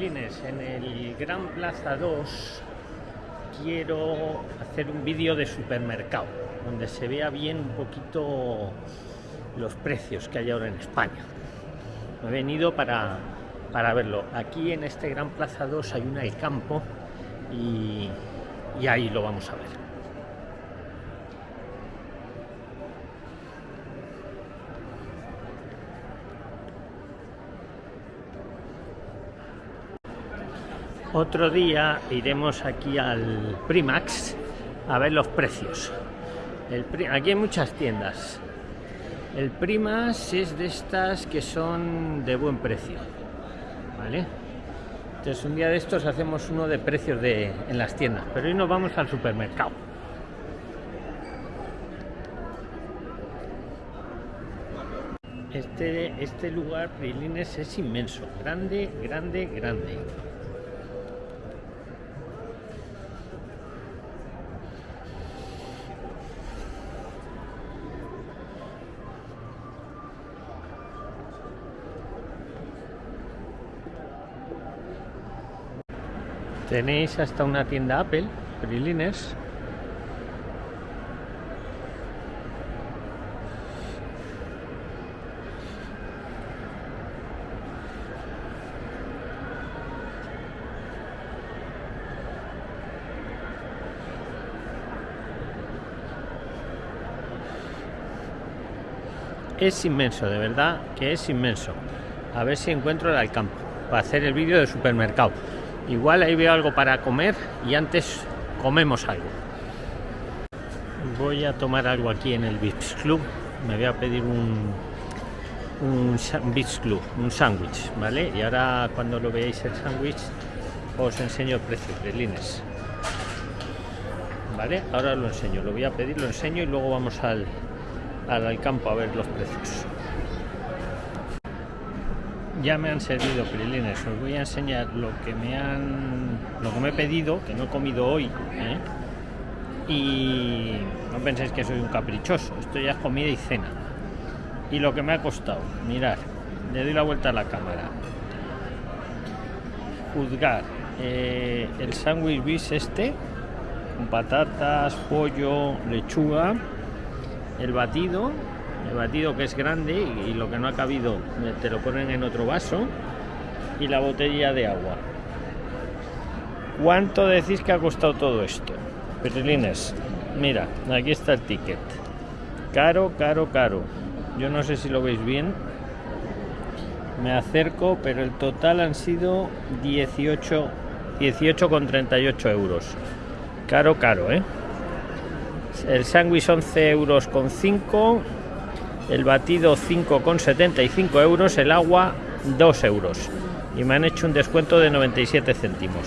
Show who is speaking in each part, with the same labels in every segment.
Speaker 1: En el Gran Plaza 2 quiero hacer un vídeo de supermercado, donde se vea bien un poquito los precios que hay ahora en España. Me he venido para, para verlo. Aquí en este Gran Plaza 2 hay una El Campo y ahí lo vamos a ver. Otro día iremos aquí al Primax a ver los precios. El, aquí hay muchas tiendas. El Primax es de estas que son de buen precio. ¿Vale? Entonces un día de estos hacemos uno de precios de, en las tiendas. Pero hoy nos vamos al supermercado. Este, este lugar, Prilines, es inmenso. Grande, grande, grande. Tenéis hasta una tienda Apple, Prilines. Es inmenso, de verdad que es inmenso. A ver si encuentro el Alcampo para hacer el vídeo de supermercado. Igual ahí veo algo para comer y antes comemos algo. Voy a tomar algo aquí en el Vips Club. Me voy a pedir un, un Vips Club, un sándwich, ¿vale? Y ahora cuando lo veáis el sándwich os enseño el precio de lines. ¿Vale? Ahora lo enseño, lo voy a pedir, lo enseño y luego vamos al, al campo a ver los precios ya me han servido prilines os voy a enseñar lo que me han lo que me he pedido que no he comido hoy ¿eh? y no penséis que soy un caprichoso esto ya es comida y cena y lo que me ha costado mirar le doy la vuelta a la cámara juzgar eh, el sándwich bis este con patatas pollo lechuga el batido el batido que es grande y, lo que no ha cabido te lo ponen en otro vaso y la botella de agua. ¿cuánto decís que ha costado todo esto? Perilines, mira, aquí está el ticket. Caro, caro, caro. Yo no sé si lo veis bien. Me acerco pero el total han sido 18 18,38 euros. Caro, caro, ¿eh? el sándwich 11 euros con 5 el batido 5,75 euros, el agua 2 euros. Y me han hecho un descuento de 97 céntimos.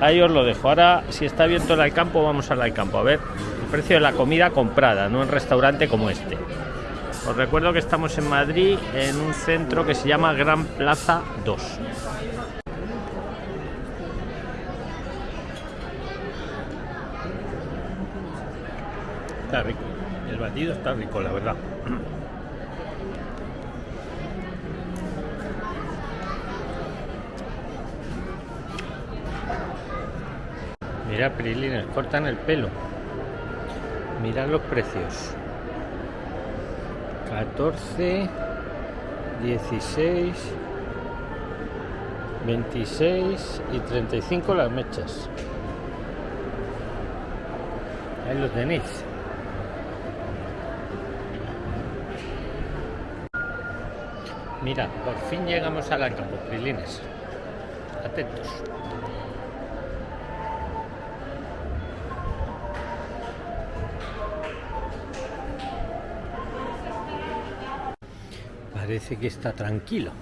Speaker 1: Ahí os lo dejo. Ahora, si está abierto el campo, vamos al campo. A ver el precio de la comida comprada, no en restaurante como este. Os recuerdo que estamos en Madrid, en un centro que se llama Gran Plaza 2. Está rico. El batido está rico, la verdad. Mira, Prilines, cortan el pelo. Mirad los precios. 14, 16, 26 y 35 las mechas. Ahí lo tenéis. Mira, por fin llegamos al campo, Prilines. Atentos. Parece que está tranquilo.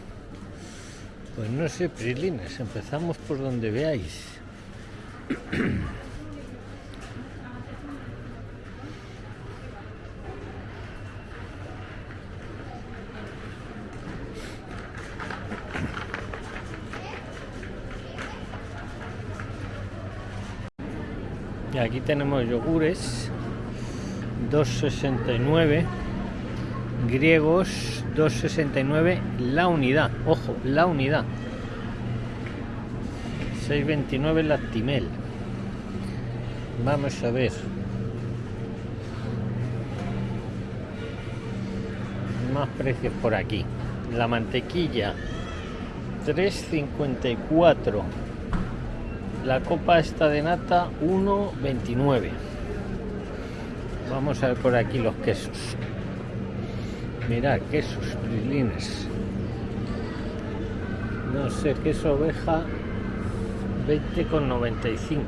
Speaker 1: Pues no sé, Prilines, empezamos por donde veáis. aquí tenemos yogures 269 griegos 269 la unidad ojo la unidad 6.29 Lactimel. Vamos a ver. Más precios por aquí. La mantequilla 3.54. La copa esta de nata 1.29. Vamos a ver por aquí los quesos. Mirad, quesos, prilines. No sé, queso oveja 20 con 95.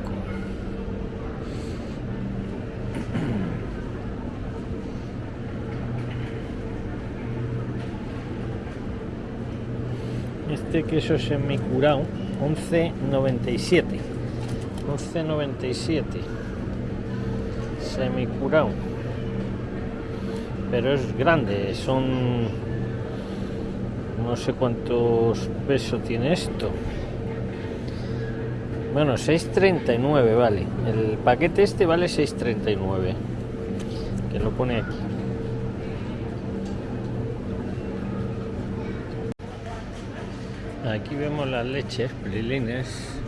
Speaker 1: Este queso semicurado 11.97. 11.97. Semicurado. Pero es grande, son no sé cuántos pesos tiene esto. Bueno 6.39 vale. El paquete este vale 6.39 que lo pone aquí. Aquí vemos las leches prilines.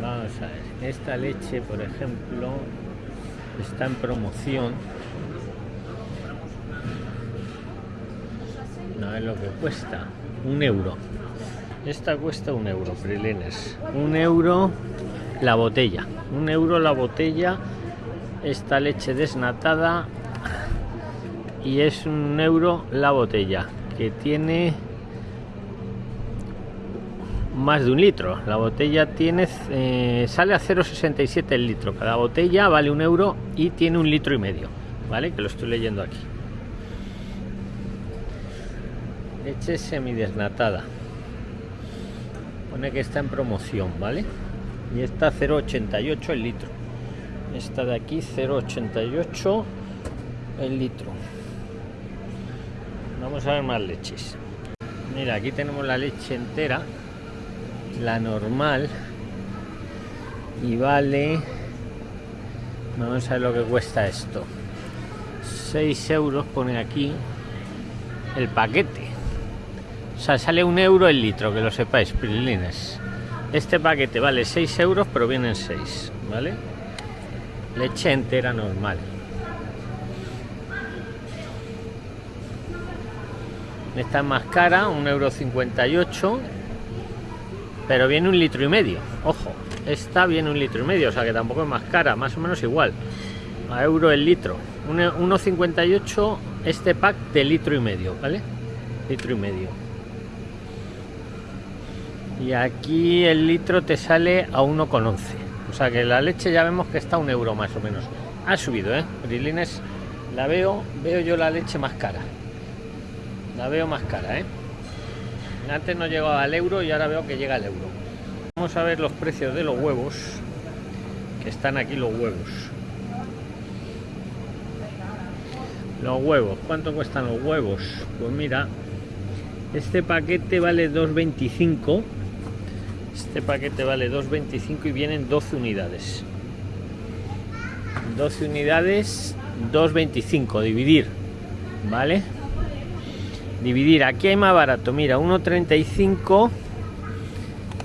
Speaker 1: Vamos a ver esta leche por ejemplo está en promoción. No es lo que cuesta un euro. Esta cuesta un euro prilines un euro la botella. Un euro la botella esta leche desnatada y es un euro la botella que tiene más de un litro. La botella tiene eh, sale a 0,67 el litro. Cada botella vale un euro y tiene un litro y medio vale que lo estoy leyendo aquí. Leche semidesnatada. Pone que está en promoción vale y está 0,88 el litro. Esta de aquí 0,88 el litro. Vamos a ver más leches. Mira aquí tenemos la leche entera la normal y vale vamos a ver lo que cuesta esto 6 euros pone aquí el paquete o sea, sale un euro el litro, que lo sepáis, pirilines. Este paquete vale 6 euros, pero vienen 6, ¿vale? Leche entera normal. Esta es más cara, un euro 58, pero viene un litro y medio. Ojo, esta viene un litro y medio, o sea que tampoco es más cara, más o menos igual. A euro el litro. 1,58 este pack de litro y medio, ¿vale? Litro y medio y aquí el litro te sale a 1,11 o sea que la leche ya vemos que está a un euro más o menos ha subido eh Brilines la veo veo yo la leche más cara la veo más cara eh antes no llegaba al euro y ahora veo que llega al euro vamos a ver los precios de los huevos que están aquí los huevos los huevos cuánto cuestan los huevos pues mira este paquete vale 2.25 este paquete vale 2.25 y vienen 12 unidades. 12 unidades, 2.25, dividir. ¿Vale? Dividir, aquí hay más barato, mira, 1.35,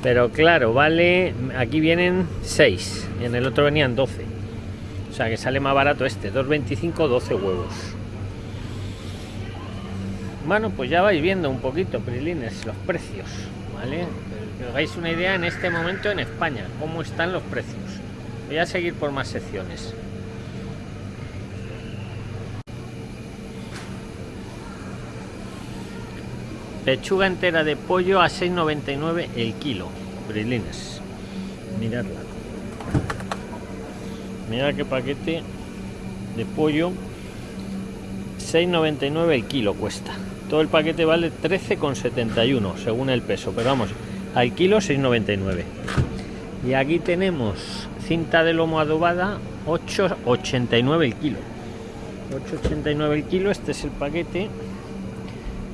Speaker 1: pero claro, vale, aquí vienen 6, y en el otro venían 12. O sea que sale más barato este, 2.25, 12 huevos. Bueno, pues ya vais viendo un poquito, Prilines, los precios, ¿vale? que os hagáis una idea en este momento en España, cómo están los precios. Voy a seguir por más secciones. Pechuga entera de pollo a 6,99 el kilo. Brilines. Miradla. Mira qué paquete de pollo. 6,99 el kilo cuesta. Todo el paquete vale 13,71 según el peso. Pero vamos, al kilo 6,99 y aquí tenemos cinta de lomo adobada 8,89 el kilo 8,89 el kilo este es el paquete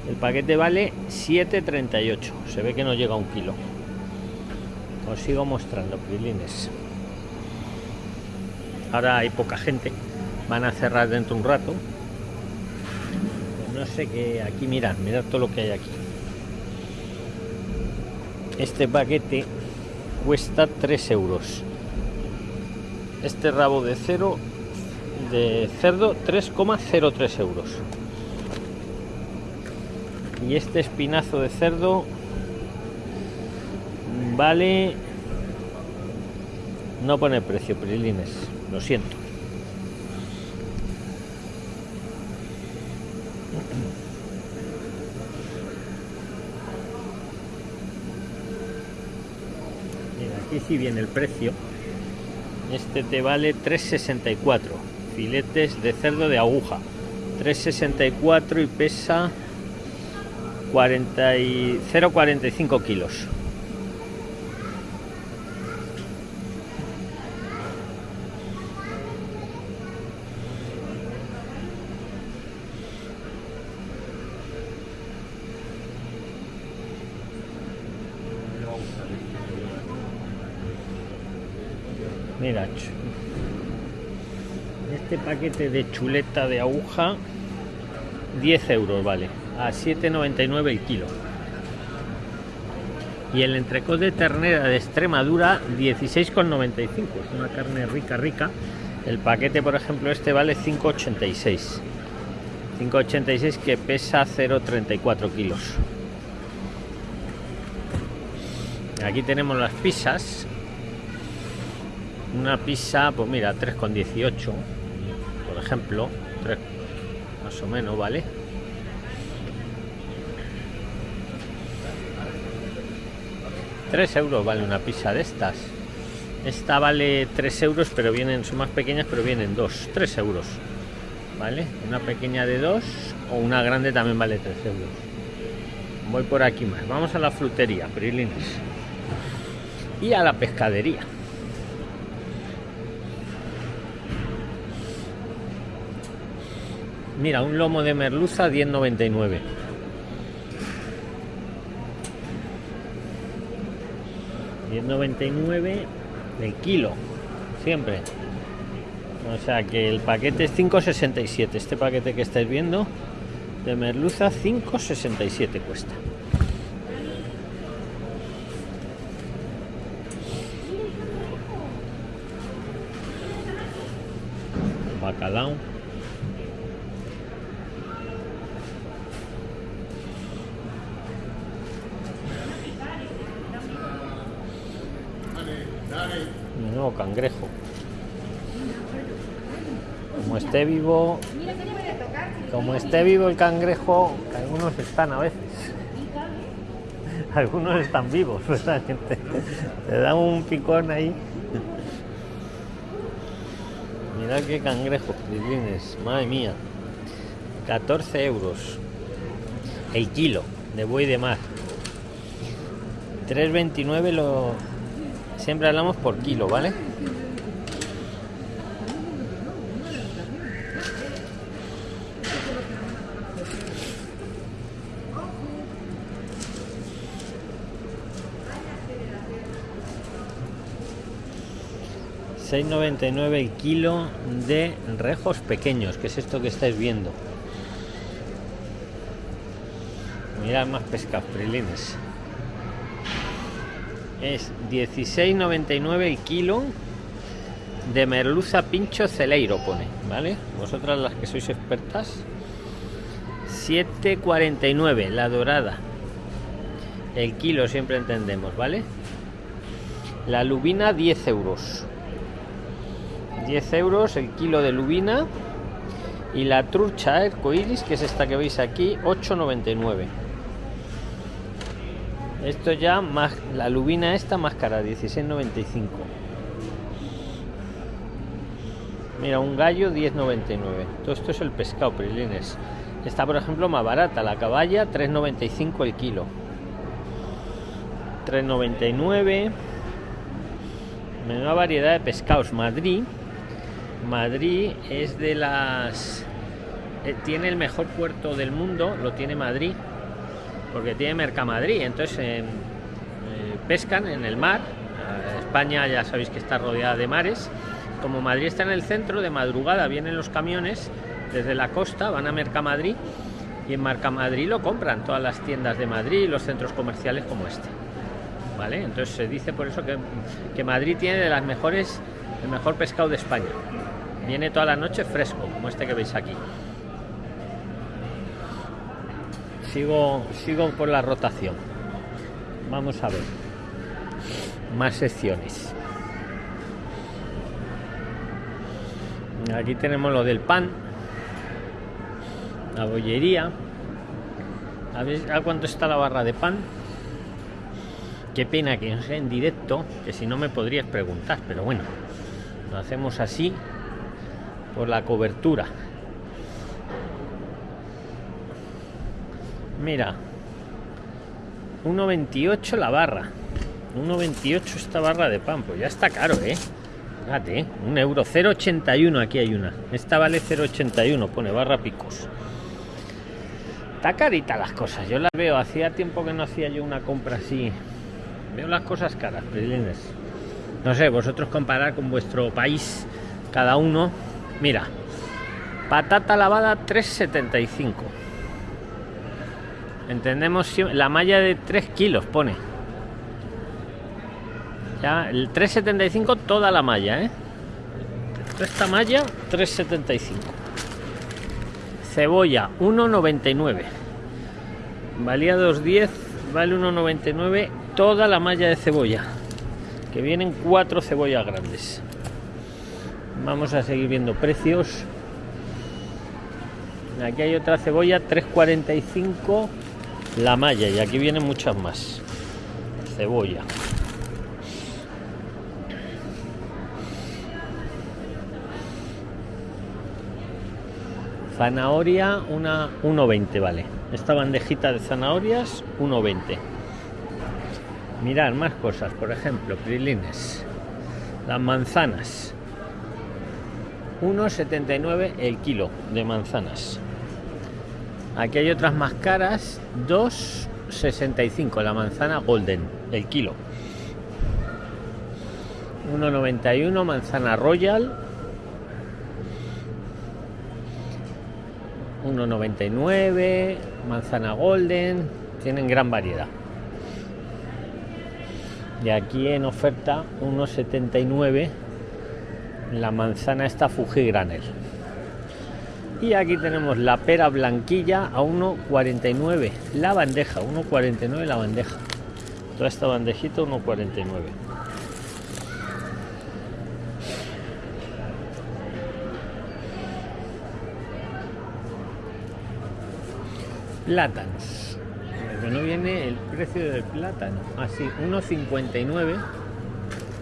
Speaker 1: el paquete vale 7,38 se ve que no llega a un kilo. Os sigo mostrando prilines. Ahora hay poca gente. Van a cerrar dentro un rato. No sé qué aquí mirad mirad todo lo que hay aquí. Este paquete cuesta 3 euros. Este rabo de cero de cerdo 3,03 euros y este espinazo de cerdo vale no pone precio prilines lo siento. Mira, aquí sí viene el precio. Este te vale 3,64 filetes de cerdo de aguja. 3,64 y pesa 40 y 0,45 kilos. Mira, este paquete de chuleta de aguja 10 euros vale, a 7,99 el kilo. Y el entrecot de ternera de Extremadura 16,95, es una carne rica, rica. El paquete, por ejemplo, este vale 5,86. 5,86 que pesa 0,34 kilos. Aquí tenemos las pizzas una pizza pues mira 3,18 por ejemplo 3 más o menos vale tres euros vale una pizza de estas. Esta vale 3 euros pero vienen son más pequeñas pero vienen dos. 3 euros vale una pequeña de 2 o una grande también vale 3 euros. Voy por aquí más. Vamos a la frutería prilines. Y a la pescadería. Mira, un lomo de merluza 10.99. $10.99 el kilo, siempre. O sea que el paquete es 5.67. Este paquete que estáis viendo de merluza 5.67 cuesta. Bacalao. Nuevo cangrejo. Como esté vivo como esté vivo el cangrejo algunos están a veces. Algunos están vivos ¿verdad, gente? te da un picón ahí. Mira qué cangrejo madre mía. 14 euros. El kilo de buey de mar. 3.29 lo siempre hablamos por kilo vale $6.99 el kilo de rejos pequeños que es esto que estáis viendo. Mira más pesca prilines es 16,99 el kilo de merluza pincho celeiro pone vale vosotras las que sois expertas. 7,49 la dorada. El kilo siempre entendemos vale la lubina 10 euros. 10 euros el kilo de lubina. Y la trucha arcoiris que es esta que veis aquí 8,99 esto ya más la lubina esta más cara 16.95 mira un gallo 10.99 todo esto es el pescado prilines. Está por ejemplo más barata. La caballa 3.95 el kilo. 3.99 menuda variedad de pescados. Madrid Madrid es de las eh, tiene el mejor puerto del mundo lo tiene Madrid porque tiene Mercamadrid, entonces eh, pescan en el mar. Eh, España ya sabéis que está rodeada de mares. Como Madrid está en el centro, de madrugada vienen los camiones desde la costa, van a Mercamadrid y en Mercamadrid lo compran todas las tiendas de Madrid y los centros comerciales como este. vale entonces se dice por eso que, que madrid tiene de las mejores el mejor pescado de españa viene toda la noche fresco como este que veis aquí sigo sigo por la rotación. Vamos a ver. Más secciones. Aquí tenemos lo del pan la bollería. A ver a cuánto está la barra de pan qué pena que no en directo que si no me podrías preguntar pero bueno lo hacemos así por la cobertura mira 1.28 la barra. 1.28 esta barra de pan pues ya está caro eh fíjate un euro. 0.81 aquí hay una. Esta vale 0.81 pone barra picos. Está carita las cosas yo las veo. Hacía tiempo que no hacía yo una compra así. Veo las cosas caras prilines no sé vosotros comparar con vuestro país cada uno. Mira patata lavada 375 entendemos la malla de 3 kilos pone. Ya el 375 toda la malla ¿eh? esta malla 375 cebolla 1,99 valía 2,10 vale 1,99 toda la malla de cebolla que vienen cuatro cebollas grandes. Vamos a seguir viendo precios. Aquí hay otra cebolla 3,45 la malla y aquí vienen muchas más. Cebolla. Zanahoria una 1,20 vale. Esta bandejita de zanahorias 1,20 mirar más cosas por ejemplo prilines. Las manzanas. 1,79 el kilo de manzanas aquí hay otras más caras. 2,65 la manzana golden el kilo. 1,91 manzana royal. 1,99 manzana golden. Tienen gran variedad. Y aquí en oferta 1,79 la manzana está Fuji Granel y aquí tenemos la pera blanquilla a 1,49 la bandeja 1,49 la bandeja. Toda esta bandejita 1,49 plátanos pero no viene el precio del plátano. Así 1,59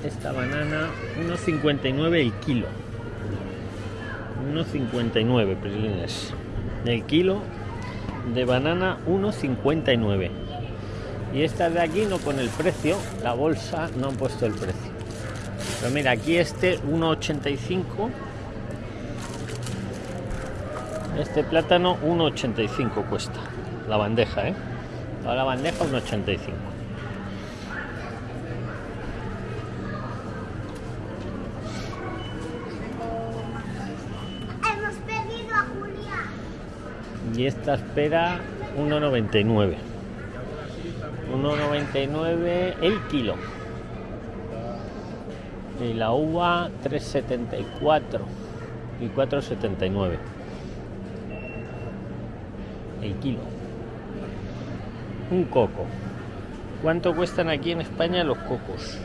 Speaker 1: esta banana 1,59 el kilo 1,59 prilines el kilo de banana 1,59 y esta de aquí no pone el precio la bolsa no han puesto el precio. Pero mira aquí este 1,85 este plátano 1,85 cuesta. La bandeja, ¿eh? Toda la bandeja 1,85. Y esta espera 1,99. 1,99 el kilo. Y la uva 3,74 y 4,79 el kilo. Un coco. ¿Cuánto cuestan aquí en España los cocos?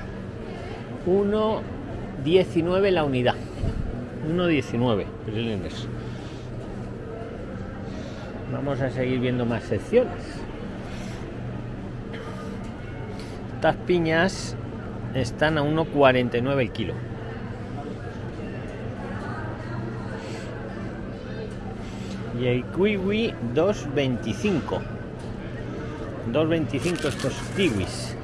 Speaker 1: 1,19 la unidad. 1,19 prilines. Vamos a seguir viendo más secciones. Estas piñas están a 1,49 el kilo. y el kiwi 2.25 2.25 estos kiwis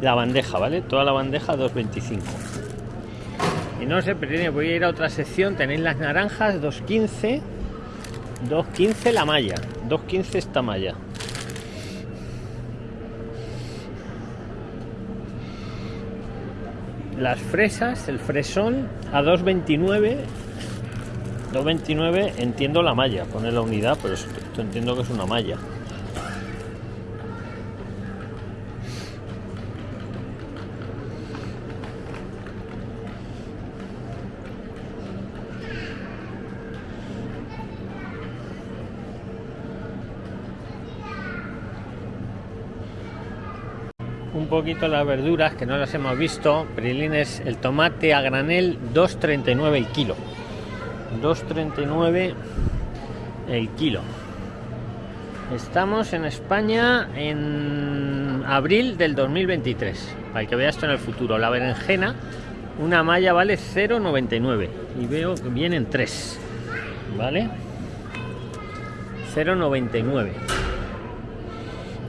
Speaker 1: la bandeja vale toda la bandeja 2.25 y no sé pero voy a ir a otra sección tenéis las naranjas 2.15 2.15 la malla 2.15 esta malla las fresas el fresón a 2.29 2.29 entiendo la malla, pone la unidad, pero esto entiendo que es una malla. Poquito las verduras que no las hemos visto. Prilines, el tomate a granel 2.39 el kilo. 2.39 el kilo. Estamos en España en abril del 2023. Para que vea esto en el futuro. La berenjena, una malla vale 0,99 y veo que vienen tres. ¿Vale? 0,99.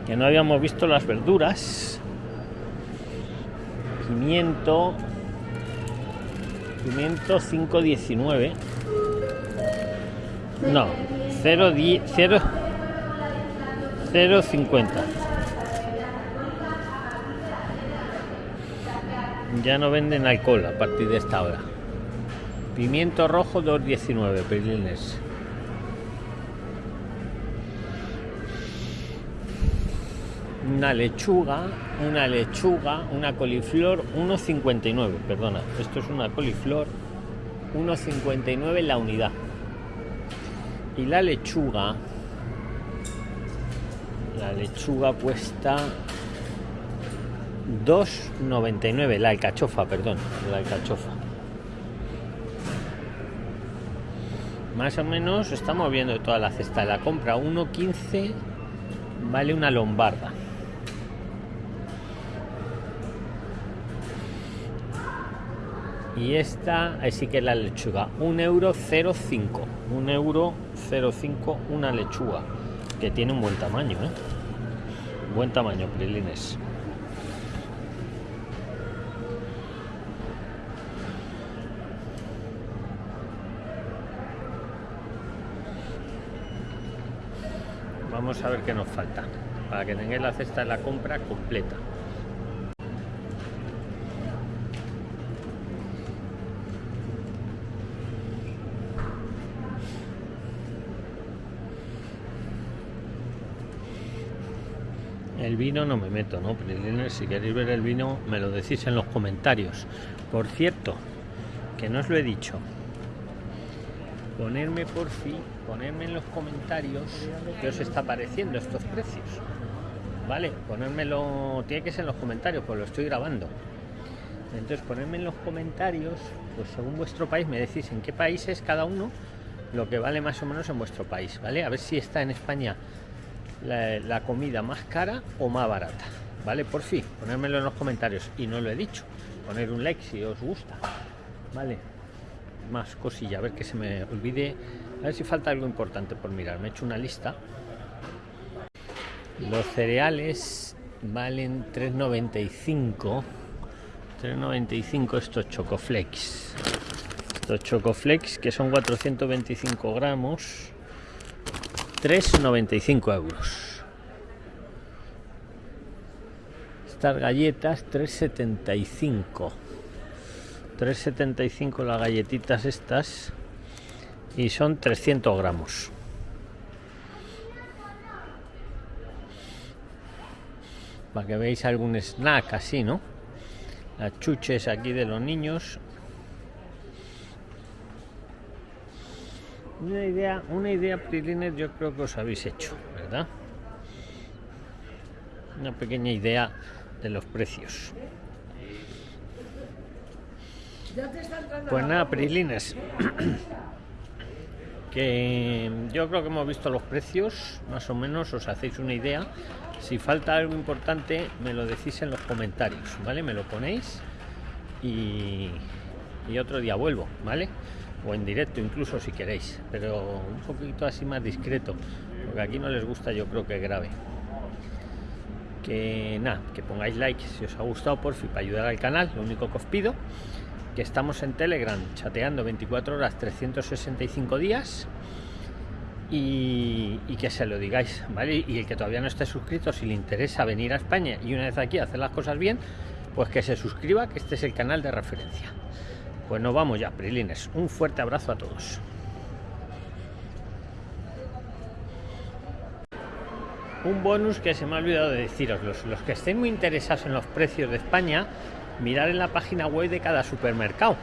Speaker 1: Que no habíamos visto las verduras. Pimiento. Pimiento 5,19. No, 0,10. 0 0,50. Ya no venden alcohol a partir de esta hora. Pimiento rojo 2,19 pelines. Una lechuga, una lechuga, una coliflor 1,59. Perdona, esto es una coliflor 1,59 la unidad. Y la lechuga la lechuga cuesta 2,99 la alcachofa perdón la alcachofa más o menos estamos viendo toda la cesta de la compra 1,15 vale una lombarda y esta así que la lechuga. 1 euro 0,5 1 euro 0,5 una lechuga que tiene un buen tamaño ¿eh? buen tamaño prilines. Vamos a ver qué nos falta. Para que tengáis la cesta de la compra completa el vino no me meto, ¿no? si queréis ver el vino, me lo decís en los comentarios. Por cierto, que no os lo he dicho, ponerme por fin, ponerme en los comentarios qué os está pareciendo estos precios. ¿Vale? Ponérmelo, tiene que ser en los comentarios, pues lo estoy grabando. Entonces, ponerme en los comentarios, pues según vuestro país, me decís en qué país es cada uno lo que vale más o menos en vuestro país, ¿vale? A ver si está en España la, comida más cara o más barata. ¿Vale? Por fin, ponérmelo en los comentarios. Y no lo he dicho. Poner un like si os gusta. ¿Vale? Más cosilla, a ver que se me olvide. A ver si falta algo importante por mirar. Me he hecho una lista. Los cereales valen 3.95. 3.95 estos chocoflex. Estos chocoflex que son 425 gramos 3,95 euros. Estas galletas 3,75. 3,75 las galletitas estas y son 300 gramos. Para que veáis algún snack así, ¿no? Las chuches aquí de los niños una idea una idea prilines yo creo que os habéis hecho verdad una pequeña idea de los precios. Pues nada prilines que yo creo que hemos visto los precios más o menos os hacéis una idea. Si falta algo importante me lo decís en los comentarios vale me lo ponéis y, y otro día vuelvo vale o en directo incluso si queréis, pero un poquito así más discreto, porque aquí no les gusta yo creo que grave. Que nada, que pongáis like si os ha gustado por fin para ayudar al canal, lo único que os pido, que estamos en Telegram chateando 24 horas 365 días y, y, que se lo digáis, ¿vale? Y el que todavía no esté suscrito, si le interesa venir a España y una vez aquí hacer las cosas bien, pues que se suscriba, que este es el canal de referencia. Pues nos vamos ya, Prilines. Un fuerte abrazo a todos. Un bonus que se me ha olvidado de deciros, los, los que estén muy interesados en los precios de España, mirar en la página web de cada supermercado,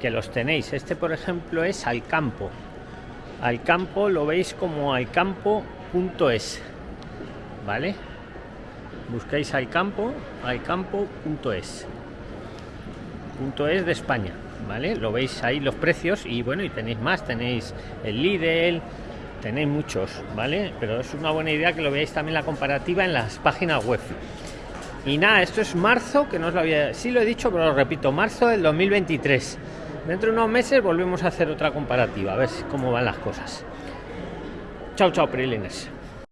Speaker 1: que los tenéis. Este, por ejemplo, es Alcampo. Alcampo lo veis como alcampo.es, ¿vale? buscáis al campo al campo.es punto es de España vale lo veis ahí los precios y bueno y tenéis más tenéis el Lidl tenéis muchos vale pero es una buena idea que lo veáis también la comparativa en las páginas web. Y nada esto es marzo que no os lo había sí lo he dicho pero lo repito marzo del 2023 dentro de unos meses volvemos a hacer otra comparativa a ver cómo van las cosas. Chao chao prilines